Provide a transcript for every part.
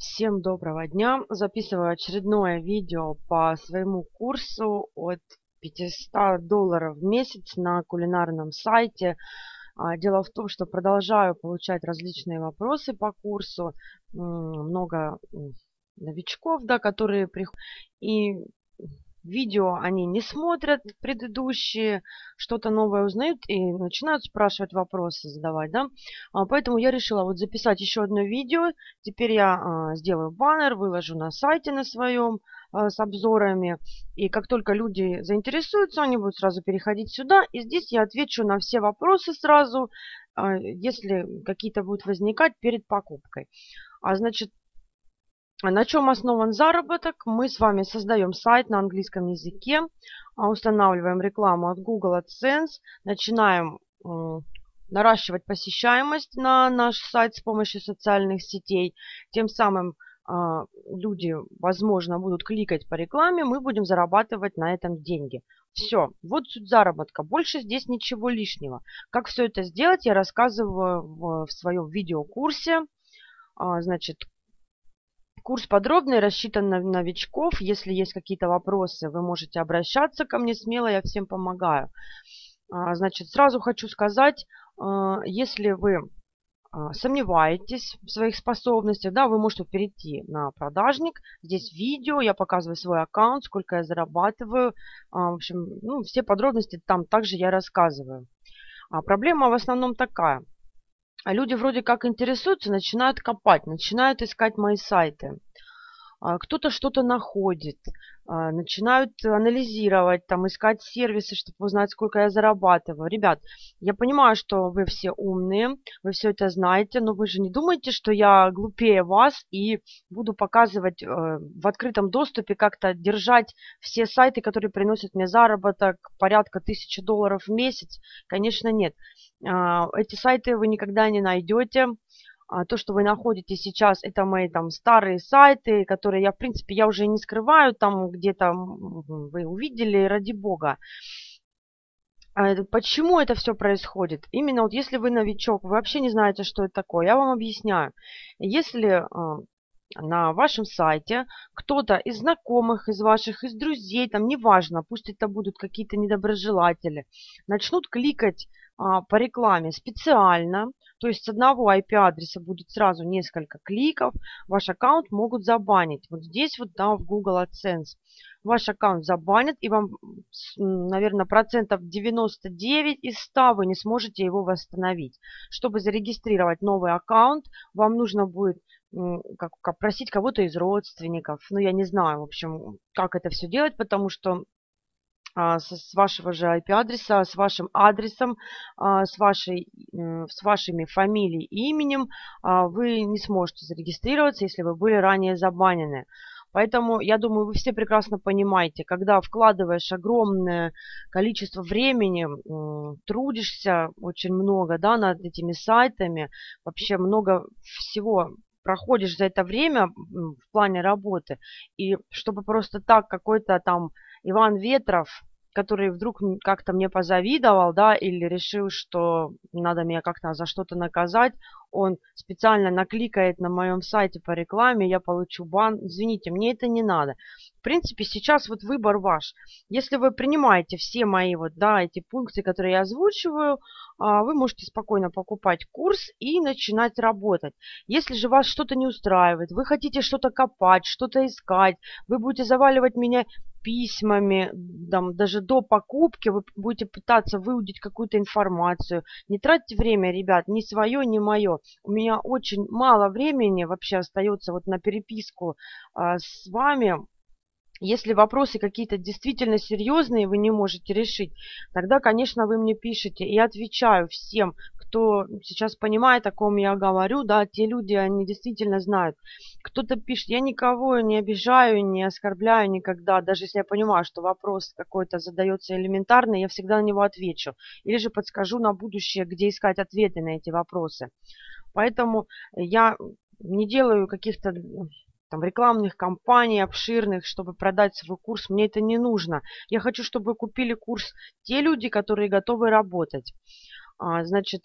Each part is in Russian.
Всем доброго дня! Записываю очередное видео по своему курсу от 500 долларов в месяц на кулинарном сайте. А, дело в том, что продолжаю получать различные вопросы по курсу. Много новичков, да, которые приходят. И видео они не смотрят предыдущие, что-то новое узнают и начинают спрашивать вопросы, задавать, да. А, поэтому я решила вот записать еще одно видео. Теперь я а, сделаю баннер, выложу на сайте на своем а, с обзорами. И как только люди заинтересуются, они будут сразу переходить сюда. И здесь я отвечу на все вопросы сразу, если какие-то будут возникать перед покупкой. А значит, на чем основан заработок? Мы с вами создаем сайт на английском языке, а, устанавливаем рекламу от Google AdSense, начинаем наращивать посещаемость на наш сайт с помощью социальных сетей. Тем самым а, люди, возможно, будут кликать по рекламе, мы будем зарабатывать на этом деньги. Все, вот суть заработка. Больше здесь ничего лишнего. Как все это сделать, я рассказываю в, своем видеокурсе. А, значит, Курс подробный, рассчитан на новичков. Если есть какие-то вопросы, вы можете обращаться ко мне смело, я всем помогаю. А, значит, сразу хочу сказать, а, если вы а, сомневаетесь в своих способностях, да, вы можете перейти на продажник. Здесь видео, я показываю свой аккаунт, сколько я зарабатываю. В общем, ну, все подробности там также я рассказываю. А проблема в основном такая – а люди вроде как интересуются, начинают копать, начинают искать мои сайты. А, кто-то что-то находит, а, начинают анализировать, там, искать сервисы, чтобы узнать, сколько я зарабатываю. Ребят, я понимаю, что вы все умные, вы все это знаете, но вы же не думаете, что я глупее вас и буду показывать э, в открытом доступе, как-то держать все сайты, которые приносят мне заработок порядка тысячи долларов в месяц? Конечно, нет. А, эти сайты вы никогда не найдете. А, то, что вы находите сейчас, это мои там старые сайты, которые я, в принципе, я уже не скрываю, там где-то вы увидели, ради бога. А, почему это все происходит? Именно вот если вы новичок, вы вообще не знаете, что это такое, я вам объясняю. Если на вашем сайте кто-то из знакомых, из ваших, из друзей, там неважно, пусть это будут какие-то недоброжелатели, начнут кликать по рекламе специально, то есть с одного IP-адреса будет сразу несколько кликов, ваш аккаунт могут забанить. Вот здесь вот да, в Google AdSense. Ваш аккаунт забанят, и вам, наверное, процентов 99 из 100 вы не сможете его восстановить. Чтобы зарегистрировать новый аккаунт, вам нужно будет как, как просить кого-то из родственников. Ну, я не знаю, в общем, как это все делать, потому что а, с вашего же IP-адреса, с вашим адресом, а, с, вашей, с вашими фамилией и именем а, вы не сможете зарегистрироваться, если вы были ранее забанены. Поэтому, я думаю, вы все прекрасно понимаете, когда вкладываешь огромное количество времени, трудишься очень много да, над этими сайтами, вообще много всего проходишь за это время в плане работы, и чтобы просто так какой-то там Иван Ветров, который вдруг как-то мне позавидовал, да, или решил, что надо меня как-то за что-то наказать, он специально накликает на моем сайте по рекламе, я получу бан. Извините, мне это не надо. В принципе, сейчас вот выбор ваш. Если вы принимаете все мои вот, да, эти пункты, которые я озвучиваю, вы можете спокойно покупать курс и начинать работать. Если же вас что-то не устраивает, вы хотите что-то копать, что-то искать, вы будете заваливать меня письмами, там, даже до покупки вы будете пытаться выудить какую-то информацию. Не тратьте время, ребят, ни свое, ни мое. У меня очень мало времени вообще остается вот на переписку а, с вами. Если вопросы какие-то действительно серьезные вы не можете решить, тогда, конечно, вы мне пишете. И отвечаю всем, кто сейчас понимает, о ком я говорю. Да, те люди, они действительно знают. Кто-то пишет, я никого не обижаю, не оскорбляю никогда. Даже если я понимаю, что вопрос какой-то задается элементарный, я всегда на него отвечу. Или же подскажу на будущее, где искать ответы на эти вопросы. Поэтому я не делаю каких-то там, рекламных кампаний обширных, чтобы продать свой курс. Мне это не нужно. Я хочу, чтобы купили курс те люди, которые готовы работать. А, значит,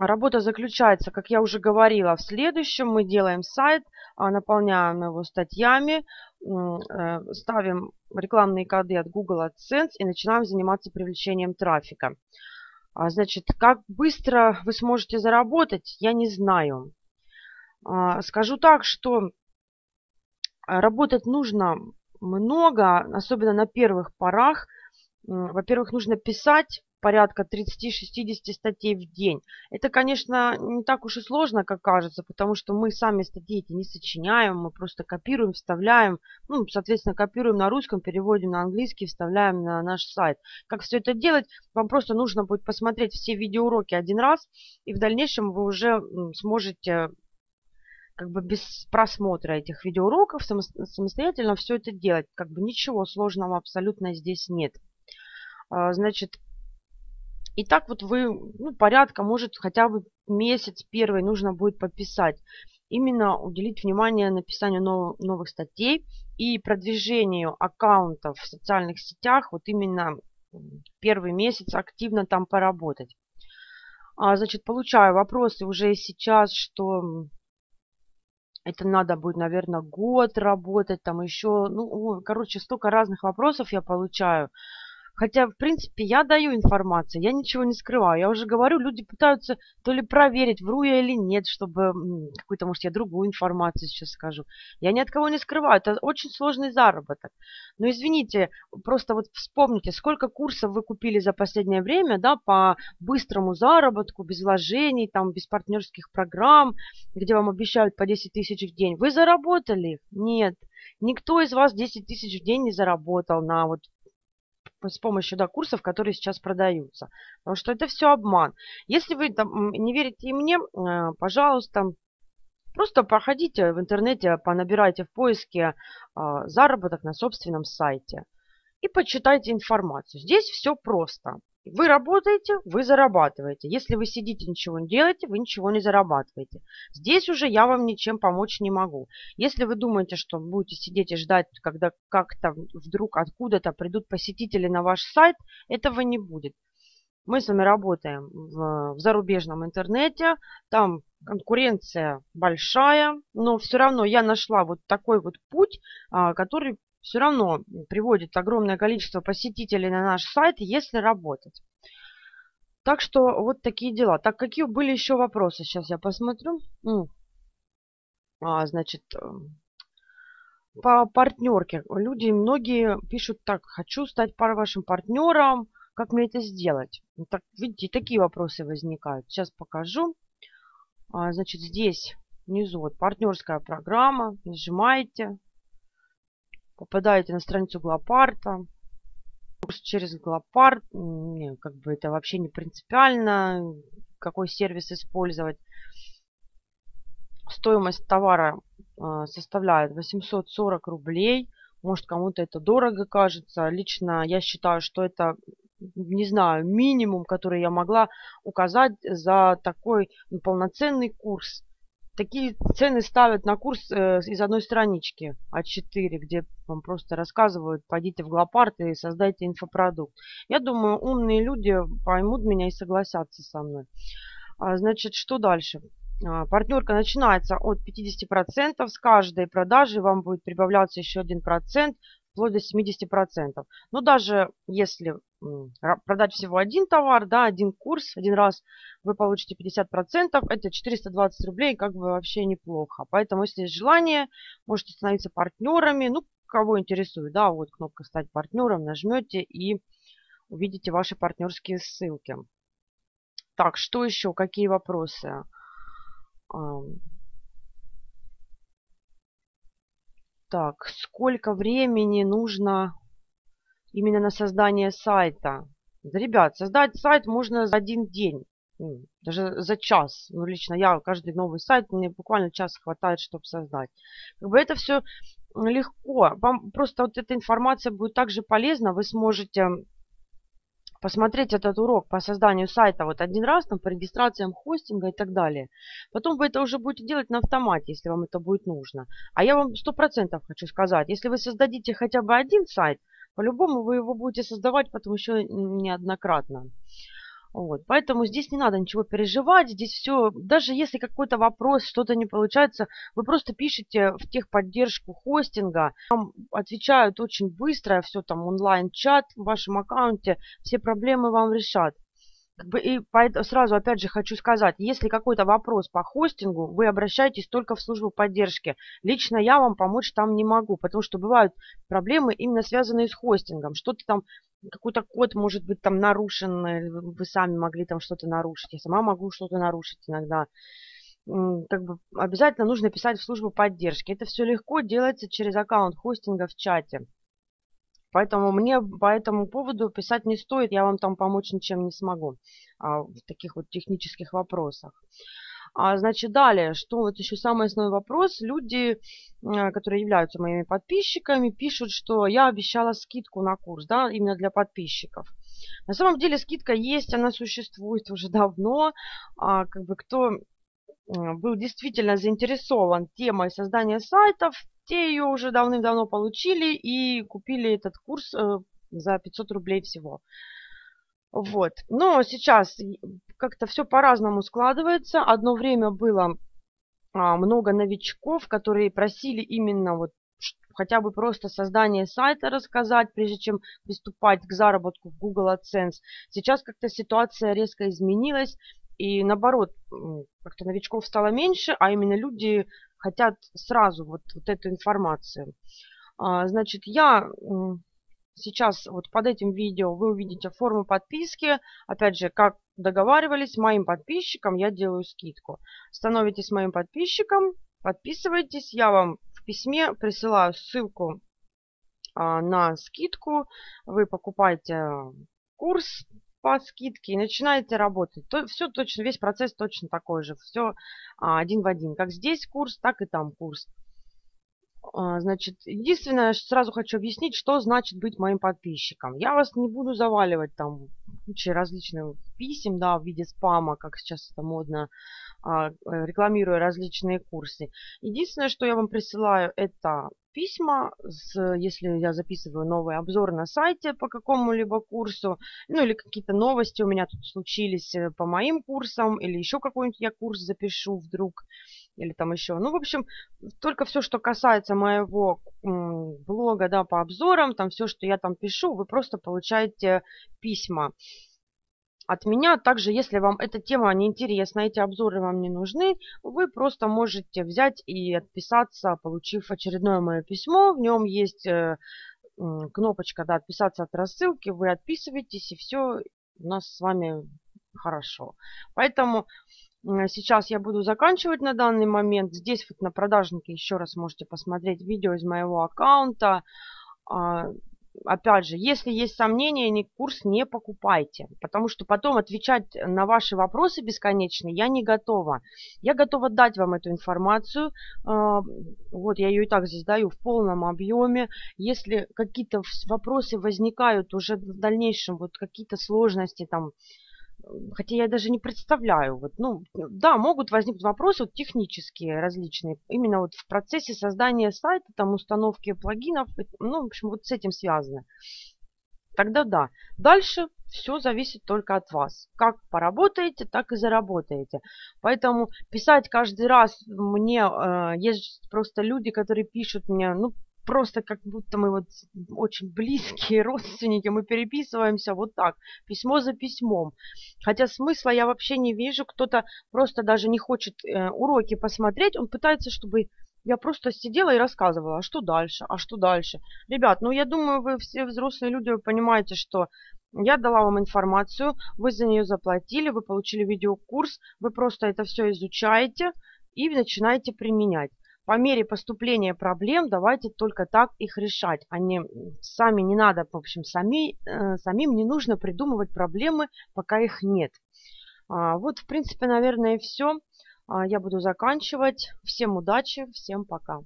Работа заключается, как я уже говорила, в следующем. Мы делаем сайт, а, наполняем его статьями, э, ставим рекламные коды от Google AdSense и начинаем заниматься привлечением трафика. А, значит, как быстро вы сможете заработать, я не знаю. А, скажу так, что работать нужно много, особенно на первых порах. Во-первых, нужно писать порядка 30-60 статей в день. Это, конечно, не так уж и сложно, как кажется, потому что мы сами статьи эти не сочиняем, мы просто копируем, вставляем, ну, соответственно, копируем на русском, переводим на английский, вставляем на наш сайт. Как все это делать? Вам просто нужно будет посмотреть все видеоуроки один раз, и в дальнейшем вы уже сможете как бы без просмотра этих видеоуроков самостоятельно все это делать. Как бы ничего сложного абсолютно здесь нет. А, значит, и так вот вы, ну, порядка, может, хотя бы месяц первый нужно будет подписать. Именно уделить внимание написанию нов, новых статей и продвижению аккаунтов в социальных сетях. Вот именно первый месяц активно там поработать. А, значит, получаю вопросы уже сейчас, что это надо будет, наверное, год работать, там еще, ну, короче, столько разных вопросов я получаю. Хотя, в принципе, я даю информацию, я ничего не скрываю. Я уже говорю, люди пытаются то ли проверить, вру я или нет, чтобы какую-то, может, я другую информацию сейчас скажу. Я ни от кого не скрываю, это очень сложный заработок. Но извините, просто вот вспомните, сколько курсов вы купили за последнее время, да, по быстрому заработку, без вложений, там, без партнерских программ, где вам обещают по 10 тысяч в день. Вы заработали? Нет. Никто из вас 10 тысяч в день не заработал на вот с помощью да, курсов, которые сейчас продаются. Потому что это все обман. Если вы там, не верите мне, э, пожалуйста, просто проходите в интернете, понабирайте в поиске э, заработок на собственном сайте и почитайте информацию. Здесь все просто. Вы работаете, вы зарабатываете. Если вы сидите, ничего не делаете, вы ничего не зарабатываете. Здесь уже я вам ничем помочь не могу. Если вы думаете, что будете сидеть и ждать, когда как-то вдруг откуда-то придут посетители на ваш сайт, этого не будет. Мы с вами работаем в, в зарубежном интернете, там конкуренция большая, но все равно я нашла вот такой вот путь, а, который все равно приводит огромное количество посетителей на наш сайт, если работать. Так что вот такие дела. Так, какие были еще вопросы? Сейчас я посмотрю. А, значит, э, по партнерке. Люди, многие пишут так, хочу стать вашим партнером, как мне это сделать? Так, видите, такие вопросы возникают. Сейчас покажу. А, значит, здесь внизу вот партнерская программа. Нажимаете попадаете на страницу Глопарта. Через Глопарт, не, как бы это вообще не принципиально, какой сервис использовать. Стоимость товара э, составляет 840 рублей. Может, кому-то это дорого кажется. Лично я считаю, что это, не знаю, минимум, который я могла указать за такой ну, полноценный курс такие цены ставят на курс э, из одной странички А4, где вам просто рассказывают, пойдите в Глопарт и создайте инфопродукт. Я думаю, умные люди поймут меня и согласятся со мной. А, значит, что дальше? А, партнерка начинается от 50%. С каждой продажи вам будет прибавляться еще 1% вплоть до 70%. Но даже если продать всего один товар, да, один курс, один раз вы получите 50%, это 420 рублей, как бы вообще неплохо. Поэтому, если есть желание, можете становиться партнерами. Ну, кого интересует, да, вот кнопка «Стать партнером», нажмете и увидите ваши партнерские ссылки. Так, что еще? Какие вопросы? Так, сколько времени нужно именно на создание сайта. ребят, создать сайт можно за один день, ну, даже за час. Ну, лично я каждый новый сайт, мне буквально час хватает, чтобы создать. Как бы это все легко. Вам просто вот эта информация будет также полезна. Вы сможете посмотреть этот урок по созданию сайта вот один раз, там, по регистрациям хостинга и так далее. Потом вы это уже будете делать на автомате, если вам это будет нужно. А я вам сто процентов хочу сказать, если вы создадите хотя бы один сайт, по-любому вы его будете создавать потом еще неоднократно. Вот. Поэтому здесь не надо ничего переживать. Здесь все, даже если какой-то вопрос, что-то не получается, вы просто пишите в техподдержку хостинга. Там отвечают очень быстро, все там онлайн-чат в вашем аккаунте, все проблемы вам решат. Как бы и сразу опять же хочу сказать, если какой-то вопрос по хостингу, вы обращайтесь только в службу поддержки. Лично я вам помочь там не могу, потому что бывают проблемы именно связанные с хостингом. Что-то там, какой-то код может быть там нарушен, э, вы сами могли там что-то нарушить. Я сама могу что-то нарушить иногда. Как бы обязательно нужно писать в службу поддержки. Это все легко делается через аккаунт хостинга в чате. Поэтому мне по этому поводу писать не стоит, я вам там помочь ничем не смогу а, в таких вот технических вопросах. А, значит, далее, что вот еще самый основной вопрос. Люди, э, которые являются моими подписчиками, пишут, что я обещала скидку на курс, да, именно для подписчиков. На самом деле скидка есть, она существует уже давно. А, как бы кто был действительно заинтересован темой создания сайтов, те ее уже давным-давно получили и купили этот курс э, за 500 рублей всего. Вот. Но сейчас как-то все по-разному складывается. Одно время было а, много новичков, которые просили именно вот хотя бы просто создание сайта рассказать, прежде чем приступать к заработку в Google AdSense. Сейчас как-то ситуация резко изменилась, и наоборот, как-то новичков стало меньше, а именно люди хотят сразу вот, вот эту информацию. А, значит, я сейчас вот под этим видео вы увидите форму подписки. Опять же, как договаривались, моим подписчикам я делаю скидку. Становитесь моим подписчиком, подписывайтесь. Я вам в письме присылаю ссылку а, на скидку. Вы покупаете курс по скидке и начинаете работать. То, все точно, весь процесс точно такой же. Все а, один в один. Как здесь курс, так и там курс. А, значит, единственное, сразу хочу объяснить, что значит быть моим подписчиком. Я вас не буду заваливать там кучей различных писем, да, в виде спама, как сейчас это модно, а, рекламируя различные курсы. Единственное, что я вам присылаю, это письма, с, если я записываю новый обзор на сайте по какому-либо курсу, ну или какие-то новости у меня тут случились э, по моим курсам, или еще какой-нибудь я курс запишу вдруг, или там еще. Ну, в общем, только все, что касается моего блога, да, по обзорам, там все, что я там пишу, вы просто получаете письма от меня. Также, если вам эта тема не интересна, эти обзоры вам не нужны, вы просто можете взять и отписаться, получив очередное мое письмо. В нем есть э, кнопочка да, «Отписаться от рассылки». Вы отписываетесь, и все у нас с вами хорошо. Поэтому сейчас я буду заканчивать на данный момент. Здесь вот на продажнике еще раз можете посмотреть видео из моего аккаунта. А, опять же, если есть сомнения, ни курс не покупайте, потому что потом отвечать на ваши вопросы бесконечные я не готова. Я готова дать вам эту информацию, а, вот я ее и так здесь даю в полном объеме. Если какие-то вопросы возникают уже в дальнейшем, вот какие-то сложности там, хотя я даже не представляю. Вот, ну, да, могут возникнуть вопросы вот, технические различные, именно вот в процессе создания сайта, там, установки плагинов, ну, в общем, вот с этим связано. Тогда да. Дальше все зависит только от вас. Как поработаете, так и заработаете. Поэтому писать каждый раз мне, э, есть просто люди, которые пишут мне, ну, просто как будто мы вот очень близкие родственники, мы переписываемся вот так, письмо за письмом. Хотя смысла я вообще не вижу, кто-то просто даже не хочет э, уроки посмотреть, он пытается, чтобы я просто сидела и рассказывала, а что дальше, а что дальше. Ребят, ну я думаю, вы все взрослые люди, понимаете, что я дала вам информацию, вы за нее заплатили, вы получили видеокурс, вы просто это все изучаете и начинаете применять по мере поступления проблем давайте только так их решать. Они сами не надо, в общем, сами, э, самим не нужно придумывать проблемы, пока их нет. А, вот, в принципе, наверное, все. А, я буду заканчивать. Всем удачи, всем пока.